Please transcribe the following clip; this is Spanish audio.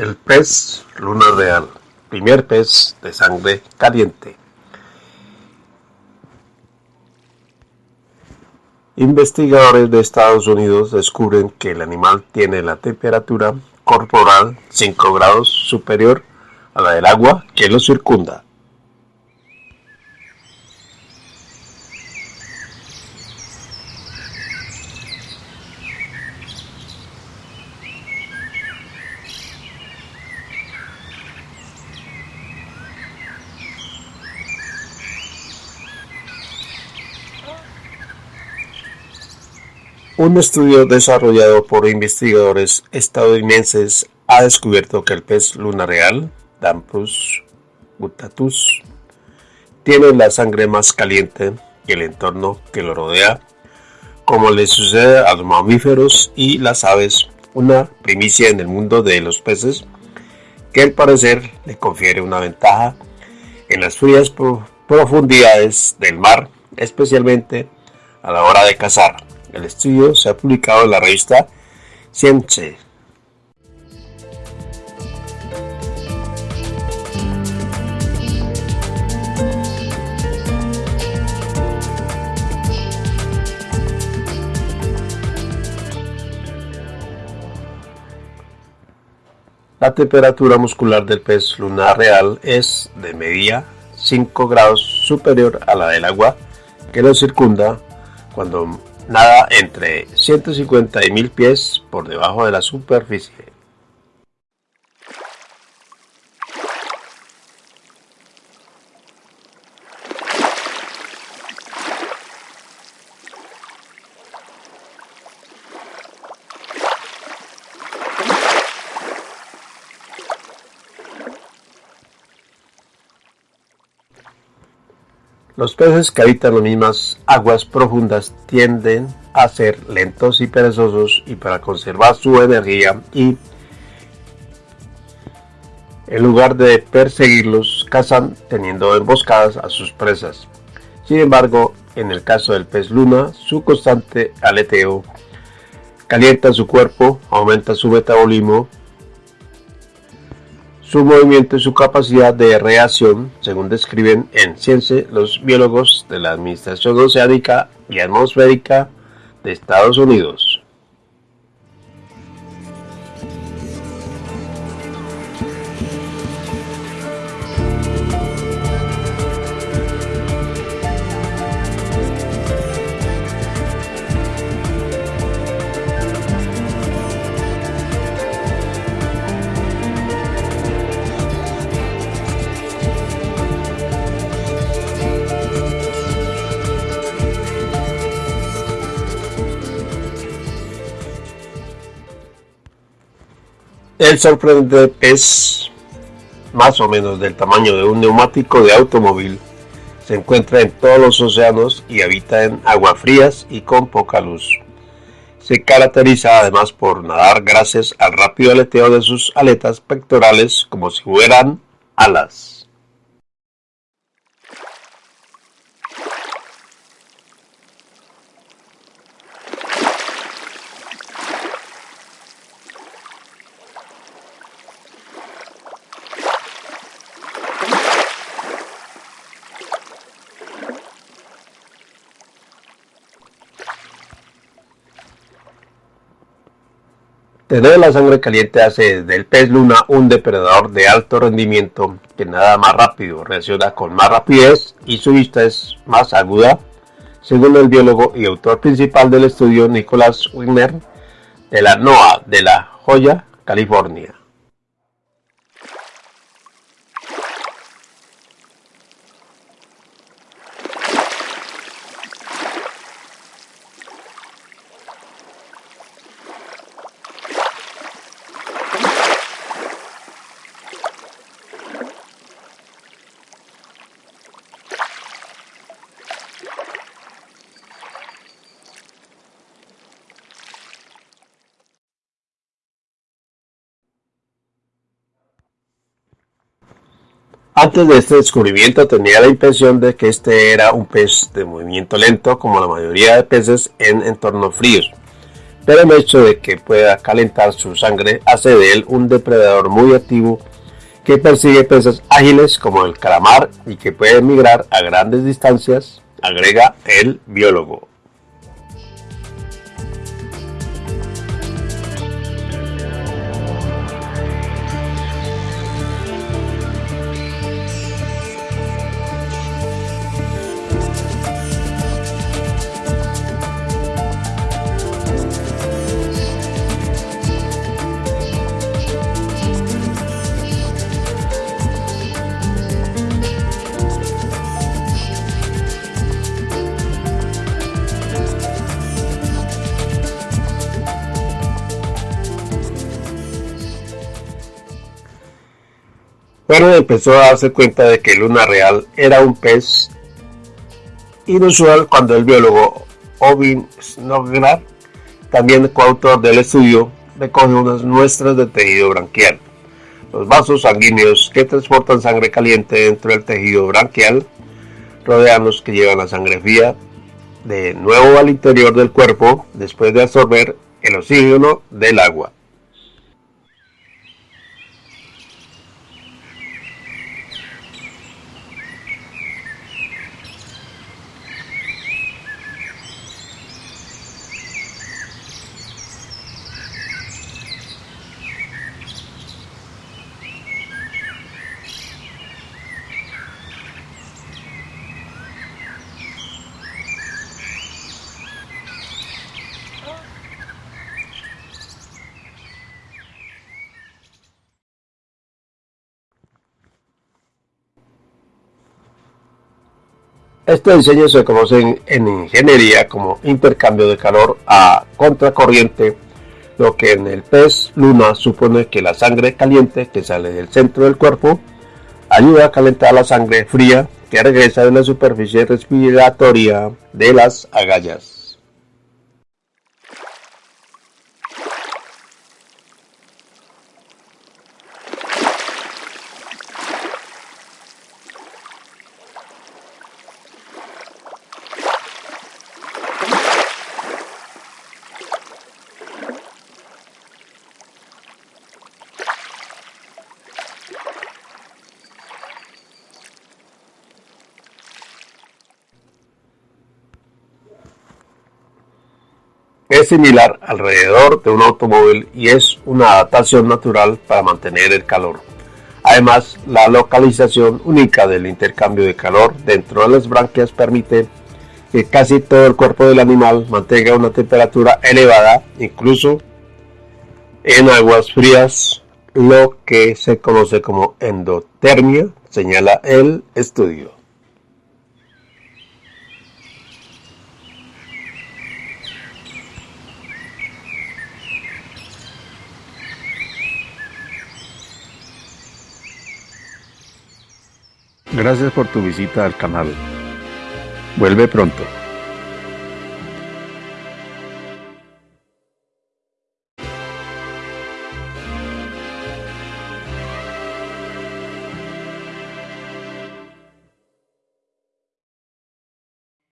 El pez luna real, primer pez de sangre caliente. Investigadores de Estados Unidos descubren que el animal tiene la temperatura corporal 5 grados superior a la del agua que lo circunda. Un estudio desarrollado por investigadores estadounidenses ha descubierto que el pez luna real, Dampus gutatus, tiene la sangre más caliente que el entorno que lo rodea, como le sucede a los mamíferos y las aves, una primicia en el mundo de los peces que al parecer le confiere una ventaja en las frías profundidades del mar, especialmente a la hora de cazar. El estudio se ha publicado en la revista Science. La temperatura muscular del pez lunar real es de media 5 grados superior a la del agua que lo circunda cuando nada entre 150 y 1000 pies por debajo de la superficie. Los peces que habitan las mismas aguas profundas tienden a ser lentos y perezosos y para conservar su energía y en lugar de perseguirlos cazan teniendo emboscadas a sus presas. Sin embargo, en el caso del pez luna, su constante aleteo calienta su cuerpo, aumenta su metabolismo su movimiento y su capacidad de reacción, según describen en Ciencia los biólogos de la Administración Oceánica y Atmosférica de Estados Unidos. El sorprendente pez, más o menos del tamaño de un neumático de automóvil, se encuentra en todos los océanos y habita en aguas frías y con poca luz. Se caracteriza además por nadar gracias al rápido aleteo de sus aletas pectorales como si fueran alas. Tener la sangre caliente hace del pez luna un depredador de alto rendimiento que nada más rápido, reacciona con más rapidez y su vista es más aguda, según el biólogo y autor principal del estudio Nicholas Wigner de la NOAA de La Joya, California. Antes de este descubrimiento tenía la impresión de que este era un pez de movimiento lento como la mayoría de peces en entornos fríos, pero el hecho de que pueda calentar su sangre hace de él un depredador muy activo que persigue presas ágiles como el calamar y que puede migrar a grandes distancias, agrega el biólogo. Pero empezó a darse cuenta de que Luna Real era un pez inusual cuando el biólogo Ovin Snodgrass, también coautor del estudio, recoge unas muestras de tejido branquial. Los vasos sanguíneos que transportan sangre caliente dentro del tejido branquial rodean los que llevan la sangre fría de nuevo al interior del cuerpo después de absorber el oxígeno del agua. Este diseño se conoce en, ingeniería como intercambio de calor a contracorriente, lo que en el pez luna supone que la sangre caliente que sale del centro del cuerpo ayuda a calentar la sangre fría que regresa de la superficie respiratoria de las agallas. Es similar alrededor de un automóvil y es una adaptación natural para mantener el calor. Además, la localización única del intercambio de calor dentro de las branquias permite que casi todo el cuerpo del animal mantenga una temperatura elevada, incluso en aguas frías, lo que se conoce como endotermia, señala el estudio. Gracias por tu visita al canal. Vuelve pronto.